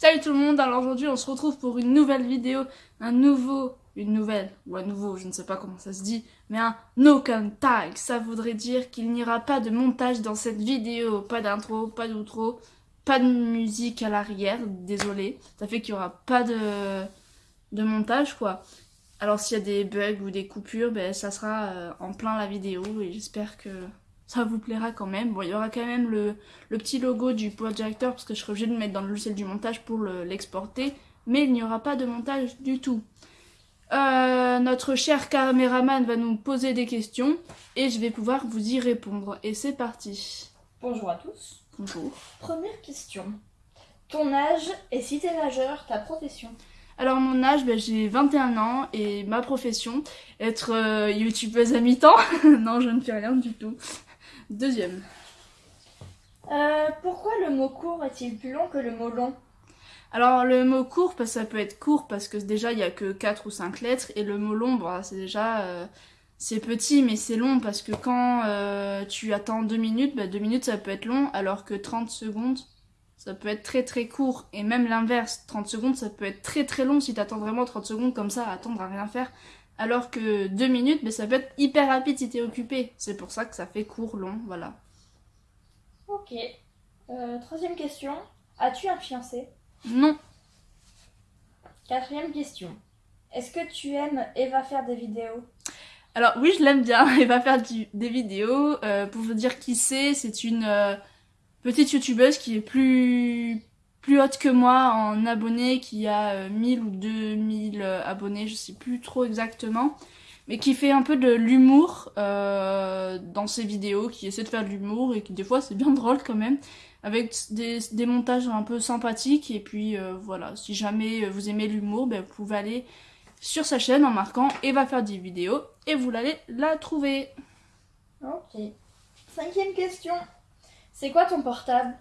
Salut tout le monde, alors aujourd'hui on se retrouve pour une nouvelle vidéo, un nouveau, une nouvelle, ou un nouveau, je ne sais pas comment ça se dit, mais un no tag, ça voudrait dire qu'il n'y aura pas de montage dans cette vidéo, pas d'intro, pas d'outro, pas de musique à l'arrière, désolé, ça fait qu'il n'y aura pas de, de montage quoi. Alors s'il y a des bugs ou des coupures, ben, ça sera euh, en plein la vidéo et j'espère que ça vous plaira quand même. Bon, il y aura quand même le, petit logo du projecteur parce que je serai obligée de le mettre dans le logiciel du montage pour l'exporter. mais il n'y aura pas de montage du tout. Euh, notre cher caméraman va nous poser des questions et je vais pouvoir vous y répondre. Et c'est parti. Bonjour à tous. Bonjour. Première question. Ton âge et si t'es majeur, ta profession? Alors mon âge, ben, j'ai 21 ans et ma profession, être euh, youtubeuse à mi-temps. non, je ne fais rien du tout. Deuxième. Euh, pourquoi le mot court est-il plus long que le mot long? Alors le mot court, parce que ça peut être court parce que déjà il n'y a que 4 ou 5 lettres et le mot long, bah, c'est déjà euh, c'est petit mais c'est long parce que quand euh, tu attends 2 minutes, 2 bah, minutes ça peut être long alors que 30 secondes ça peut être très très court. Et même l'inverse, 30 secondes ça peut être très très long si tu attends vraiment 30 secondes comme ça à attendre à rien faire alors que deux minutes, mais ça peut être hyper rapide si t'es occupé. C'est pour ça que ça fait court, long, voilà. Ok. Euh, troisième question. As-tu un fiancé? Non. Quatrième question. Est-ce que tu aimes Eva faire des vidéos? Alors oui, je l'aime bien. Eva faire des vidéos. Euh, pour vous dire qui c'est, c'est une euh, petite youtubeuse qui est plus plus haute que moi en abonnés, qui a 1000 euh, ou 2000 euh, abonnés, je sais plus trop exactement, mais qui fait un peu de l'humour euh, dans ses vidéos, qui essaie de faire de l'humour et qui des fois c'est bien drôle quand même, avec des, des, montages un peu sympathiques et puis voilà, si jamais vous aimez l'humour, ben, vous pouvez aller sur sa chaîne en marquant et va faire des vidéos et vous allez la trouver. Ok. Cinquième question. C'est quoi ton portable?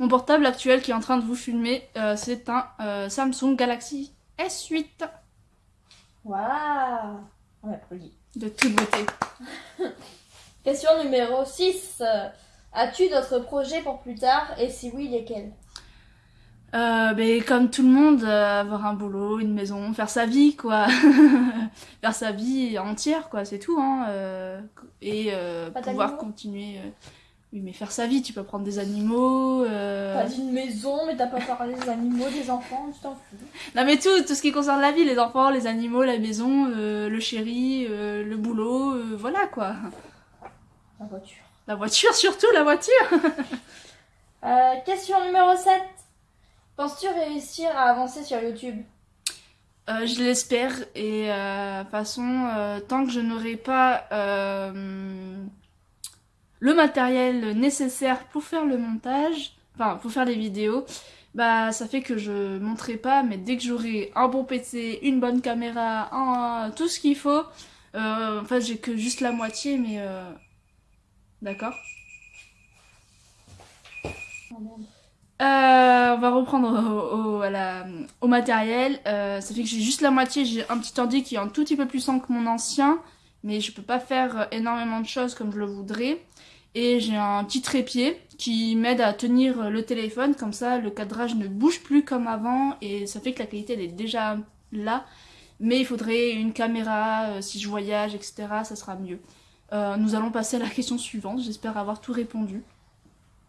Mon portable actuel qui est en train de vous filmer, euh, c'est un euh, Samsung Galaxy S8. Waouh On applaudit. De toute beauté. Question numéro 6. As-tu d'autres projets pour plus tard? Et si oui, lesquels? Euh, ben, comme tout le monde, euh, avoir un boulot, une maison, faire sa vie, quoi. faire sa vie entière, quoi, c'est tout, hein. et pouvoir continuer. Oui, mais faire sa vie, tu peux prendre des animaux. Euh... T'as dit une maison, mais t'as pas parlé des animaux, des enfants, tu t'en fous. Non, mais tout, tout ce qui concerne la vie, les enfants, les animaux, la maison, euh, le chéri, euh, le boulot, euh, voilà quoi. La voiture. La voiture, surtout la voiture Question numéro 7. Penses-tu réussir à avancer sur YouTube? Je l'espère et de toute façon, tant que je n'aurai pas le matériel nécessaire pour faire le montage, enfin pour faire les vidéos, bah ça fait que je monterai pas, mais dès que j'aurai un bon PC, une bonne caméra, tout ce qu'il faut, euh, enfin j'ai que juste la moitié, mais euh, d'accord. Euh, on va reprendre au, matériel. Euh, ça fait que j'ai juste la moitié. J'ai un petit ordi qui est un tout petit peu plus sang que mon ancien. Mais je peux pas faire énormément de choses comme je le voudrais. Et j'ai un petit trépied qui m'aide à tenir le téléphone, comme ça le cadrage ne bouge plus comme avant et ça fait que la qualité elle est déjà là. Mais il faudrait une caméra, euh, si je voyage, etc. ça sera mieux. Euh, nous allons passer à la question suivante, j'espère avoir tout répondu.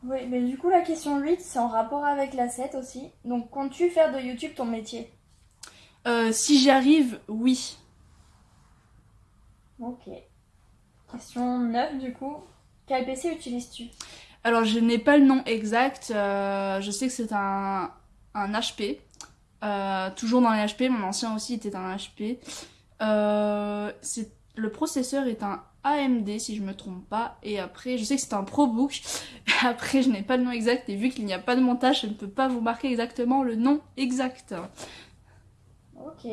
Oui, mais du coup la question 8 c'est en rapport avec la 7 aussi. Donc comptes-tu faire de YouTube ton métier? Euh, Si j'y arrive, oui. Ok. Question 9 du coup. Quel PC utilises-tu? Alors, je n'ai pas le nom exact. Euh, je sais que c'est un, un HP. Euh, toujours dans les HP. Mon ancien aussi était un HP. Euh, le processeur est un AMD si je me trompe pas. Et après, je sais que c'est un ProBook. Après, je n'ai pas le nom exact. Et vu qu'il n'y a pas de montage, je ne peux pas vous marquer exactement le nom exact. Ok.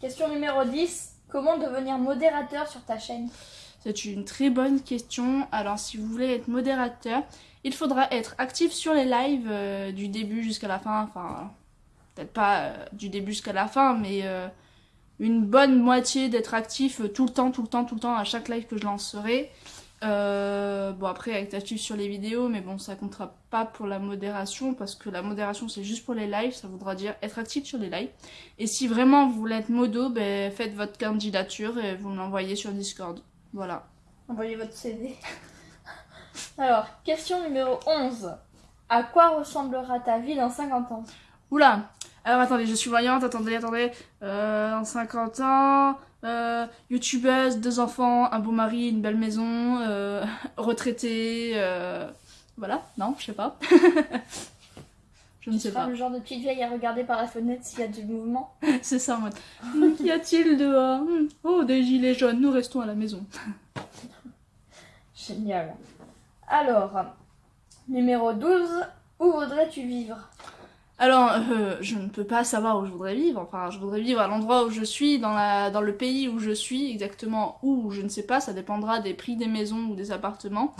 Question numéro 10. Comment devenir modérateur sur ta chaîne? C'est une très bonne question. Alors si vous voulez être modérateur, il faudra être actif sur les lives euh, du début jusqu'à la fin. Enfin, peut-être pas euh, du début jusqu'à la fin, mais euh, une bonne moitié d'être actif tout le temps, tout le temps, tout le temps à chaque live que je lancerai. Euh, bon après avec actif sur les vidéos, mais bon ça comptera pas pour la modération parce que la modération c'est juste pour les lives, ça voudra dire être actif sur les lives. Et si vraiment vous voulez être modo, ben, faites votre candidature et vous me l'envoyez sur Discord. Voilà. Envoyez votre CV. Alors, question numéro 11. À quoi ressemblera ta vie dans 50 ans? Oula Alors attendez, je suis voyante, attendez, attendez. Euh, en 50 ans, euh, youtubeuse, deux enfants, un beau mari, une belle maison, euh, retraitée, euh, voilà, non, je sais pas. je ne sais pas. le genre de petite vieille à regarder par la fenêtre s'il y a du mouvement. C'est ça en mode. Hmm, Qu'y a-t-il dehors Hmm, Oh, des gilets jaunes, nous restons à la maison. Génial. Alors, numéro 12. Où voudrais-tu vivre? Alors, euh, je ne peux pas savoir où je voudrais vivre. Enfin, je voudrais vivre à l'endroit où je suis, dans, la, dans le pays où je suis, exactement où, je ne sais pas. Ça dépendra des prix des maisons ou des appartements.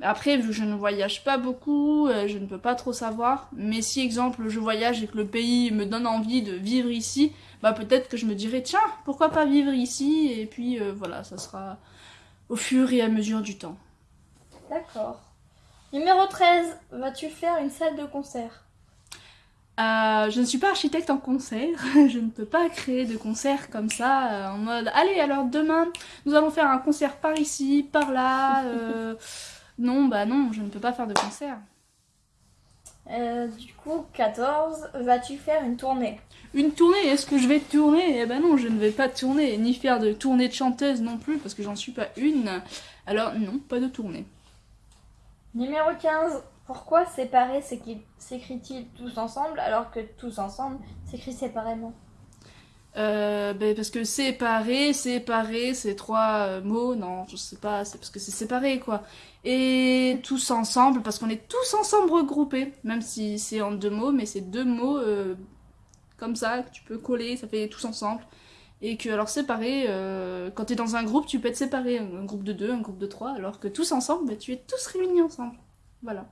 Après, vu que je ne voyage pas beaucoup, euh, je ne peux pas trop savoir. Mais si, exemple, je voyage et que le pays me donne envie de vivre ici, bah peut-être que je me dirais, tiens, pourquoi pas vivre ici? Et puis euh, voilà, ça sera au fur et à mesure du temps. D'accord. Numéro 13. Vas-tu faire une salle de concert? Euh, je ne suis pas architecte en concert, je ne peux pas créer de concert comme ça, euh, en mode allez alors demain nous allons faire un concert par ici, par là. euh, non, bah non, je ne peux pas faire de concert. Du coup, 14. Vas-tu faire une tournée? Une tournée, est-ce que je vais tourner? Eh ben non, je ne vais pas tourner, ni faire de tournée de chanteuse non plus, parce que j'en suis pas une. Alors non, pas de tournée. Numéro 15. Pourquoi séparer s'écrit- s'écrit-il tous ensemble alors que tous ensemble s'écrit séparément? Euh, ben parce que séparé, séparé, c'est trois euh, mots, non, je sais pas, c'est parce que c'est séparé quoi. Et tous ensemble, parce qu'on est tous ensemble regroupés, même si c'est en deux mots, mais c'est deux mots euh, comme ça que tu peux coller, ça fait tous ensemble. Et que alors séparé, euh, quand t'es dans un groupe, tu peux être séparé, un groupe de deux, un groupe de trois, alors que tous ensemble, ben, tu es tous réunis ensemble. Voilà.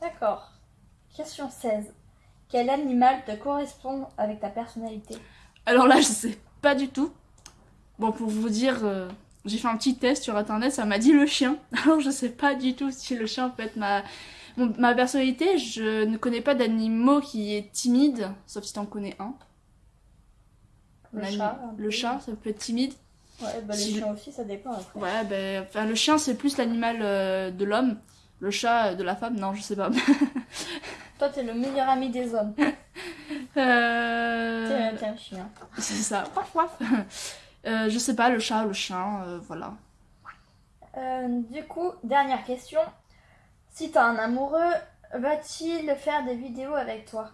D'accord. Question 16. Quel animal te correspond avec ta personnalité? Alors là, je sais pas du tout. Bon, pour vous dire, euh, j'ai fait un petit test sur internet, ça m'a dit le chien. Alors je sais pas du tout si le chien peut être ma, personnalité. Je ne connais pas d'animaux qui est timide, sauf si t'en connais un. Le chat un Le chat, ça peut être timide. Ouais, bah les chiens aussi, ça dépend après. Ouais, ben, enfin, le chien c'est plus l'animal euh, de l'homme. Le chat de la femme, non, je sais pas. Toi, t'es le meilleur ami des hommes. Euh, T'es un chien. C'est ça. Waf, waf. Euh, je sais pas, le chat, le chien, euh, voilà. Du coup, dernière question. Si t'as un amoureux, va-t-il faire des vidéos avec toi?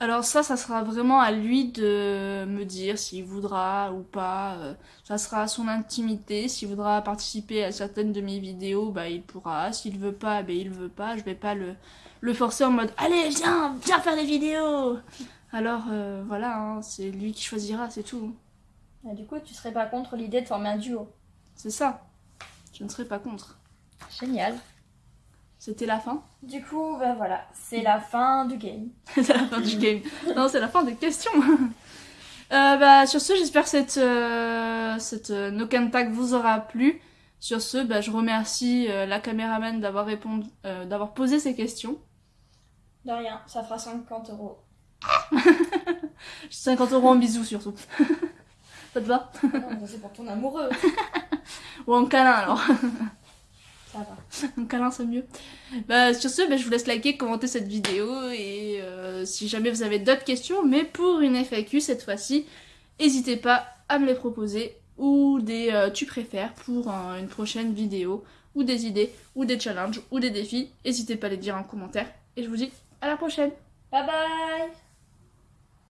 Alors ça, ça sera vraiment à lui de me dire s'il voudra ou pas. euh, Ça sera à son intimité. S'il voudra participer à certaines de mes vidéos, bah il pourra. S'il veut pas, bah il veut pas. Je vais pas le, le forcer en mode Allez, viens, viens faire des vidéos Alors euh, voilà, hein, c'est lui qui choisira, c'est tout. Et Du coup, tu serais pas contre l'idée de former un duo? C'est ça. Je ne serai pas contre. Génial. C'était la fin Du coup, bah voilà, c'est la fin du game. C'est la fin du game. Non, c'est la fin des questions. Euh, bah, sur ce, j'espère que cette, euh, cette euh, No Can Tag vous aura plu. Sur ce, bah, je remercie euh, la caméraman d'avoir répondu, euh, d'avoir posé ces questions. De rien, ça fera 50 euros. 50 euros en bisous surtout. Ça te va? Ah non, c'est pour ton amoureux. Ou en câlin alors. Ça va. Un câlin c'est mieux. Bah, sur ce, bah, je vous laisse liker, commenter cette vidéo et euh, si jamais vous avez d'autres questions, mais pour une FAQ cette fois-ci, n'hésitez pas à me les proposer ou des euh, tu préfères pour une prochaine vidéo ou des idées ou des challenges ou des défis. N'hésitez pas à les dire en commentaire et je vous dis à la prochaine. Bye bye